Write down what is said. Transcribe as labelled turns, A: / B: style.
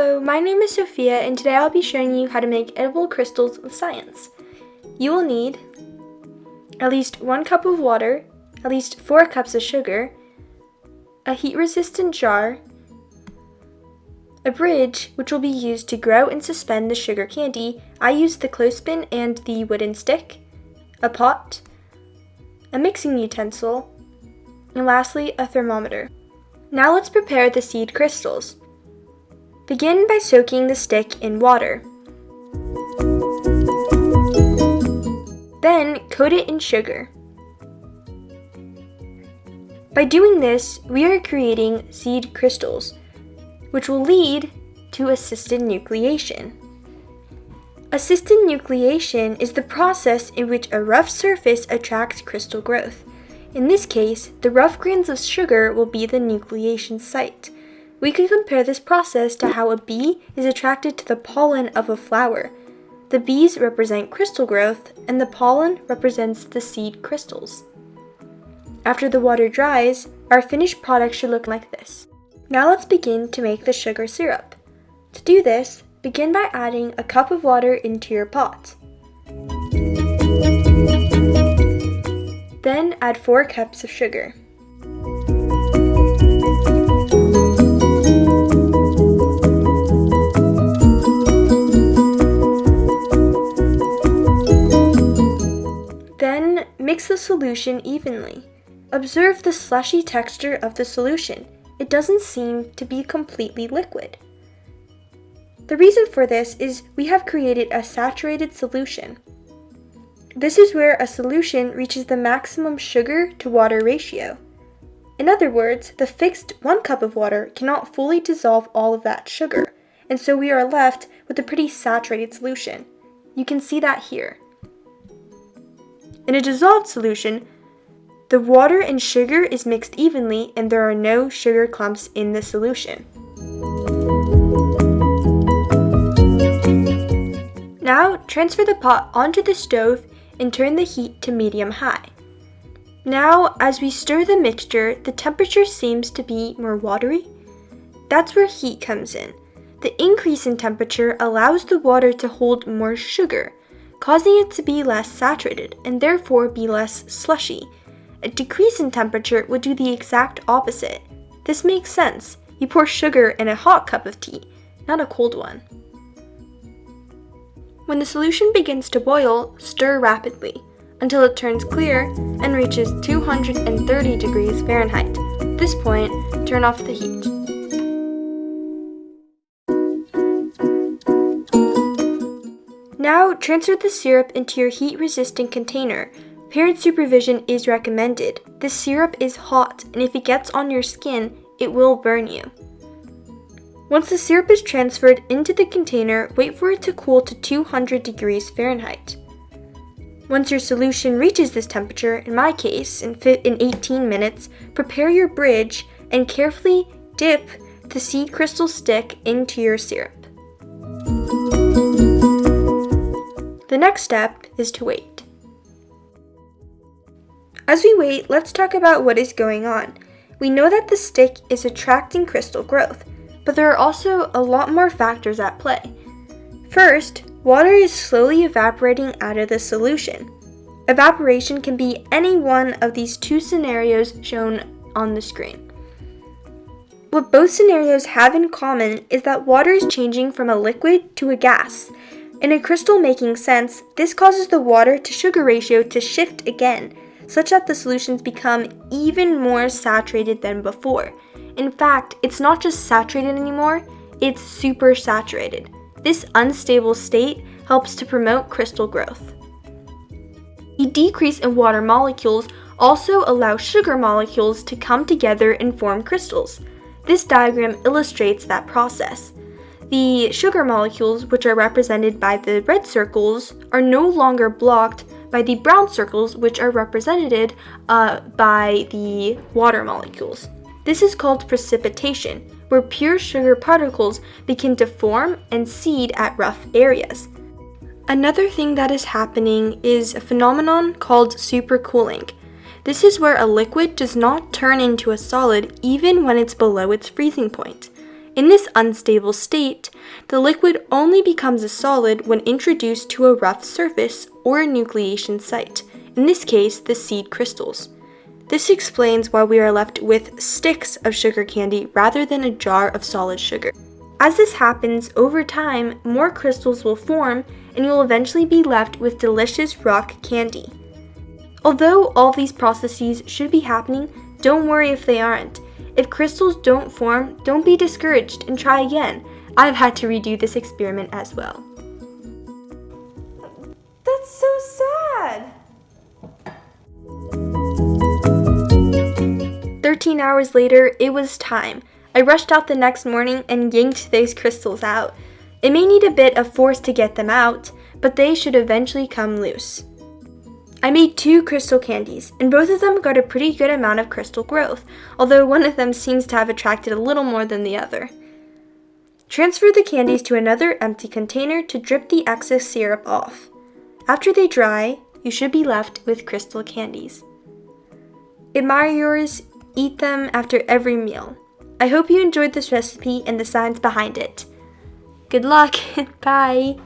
A: Hello, my name is Sophia and today I'll be showing you how to make edible crystals with science. You will need at least one cup of water, at least four cups of sugar, a heat resistant jar, a bridge which will be used to grow and suspend the sugar candy. I used the clothespin and the wooden stick, a pot, a mixing utensil, and lastly a thermometer. Now let's prepare the seed crystals. Begin by soaking the stick in water. Then coat it in sugar. By doing this, we are creating seed crystals, which will lead to assisted nucleation. Assisted nucleation is the process in which a rough surface attracts crystal growth. In this case, the rough grains of sugar will be the nucleation site. We could compare this process to how a bee is attracted to the pollen of a flower. The bees represent crystal growth, and the pollen represents the seed crystals. After the water dries, our finished product should look like this. Now let's begin to make the sugar syrup. To do this, begin by adding a cup of water into your pot. Then add 4 cups of sugar. Mix the solution evenly. Observe the slushy texture of the solution. It doesn't seem to be completely liquid. The reason for this is we have created a saturated solution. This is where a solution reaches the maximum sugar to water ratio. In other words, the fixed 1 cup of water cannot fully dissolve all of that sugar, and so we are left with a pretty saturated solution. You can see that here. In a dissolved solution, the water and sugar is mixed evenly and there are no sugar clumps in the solution. Now transfer the pot onto the stove and turn the heat to medium high. Now, as we stir the mixture, the temperature seems to be more watery. That's where heat comes in. The increase in temperature allows the water to hold more sugar, causing it to be less saturated and therefore be less slushy. A decrease in temperature would do the exact opposite. This makes sense. You pour sugar in a hot cup of tea, not a cold one. When the solution begins to boil, stir rapidly until it turns clear and reaches 230 degrees Fahrenheit. At this point, turn off the heat. Now transfer the syrup into your heat-resistant container. Parent supervision is recommended. The syrup is hot, and if it gets on your skin, it will burn you. Once the syrup is transferred into the container, wait for it to cool to 200 degrees Fahrenheit. Once your solution reaches this temperature, in my case, in, in 18 minutes, prepare your bridge and carefully dip the seed crystal stick into your syrup. The next step is to wait. As we wait, let's talk about what is going on. We know that the stick is attracting crystal growth, but there are also a lot more factors at play. First, water is slowly evaporating out of the solution. Evaporation can be any one of these two scenarios shown on the screen. What both scenarios have in common is that water is changing from a liquid to a gas, in a crystal making sense, this causes the water to sugar ratio to shift again, such that the solutions become even more saturated than before. In fact, it's not just saturated anymore, it's super saturated. This unstable state helps to promote crystal growth. The decrease in water molecules also allows sugar molecules to come together and form crystals. This diagram illustrates that process. The sugar molecules, which are represented by the red circles, are no longer blocked by the brown circles, which are represented uh, by the water molecules. This is called precipitation, where pure sugar particles begin to form and seed at rough areas. Another thing that is happening is a phenomenon called supercooling. This is where a liquid does not turn into a solid even when it's below its freezing point. In this unstable state, the liquid only becomes a solid when introduced to a rough surface or a nucleation site, in this case, the seed crystals. This explains why we are left with sticks of sugar candy rather than a jar of solid sugar. As this happens, over time, more crystals will form and you will eventually be left with delicious rock candy. Although all these processes should be happening, don't worry if they aren't. If crystals don't form, don't be discouraged and try again. I've had to redo this experiment as well. That's so sad! 13 hours later, it was time. I rushed out the next morning and yanked those crystals out. It may need a bit of force to get them out, but they should eventually come loose. I made two crystal candies, and both of them got a pretty good amount of crystal growth, although one of them seems to have attracted a little more than the other. Transfer the candies to another empty container to drip the excess syrup off. After they dry, you should be left with crystal candies. Admire yours, eat them after every meal. I hope you enjoyed this recipe and the science behind it. Good luck! Bye!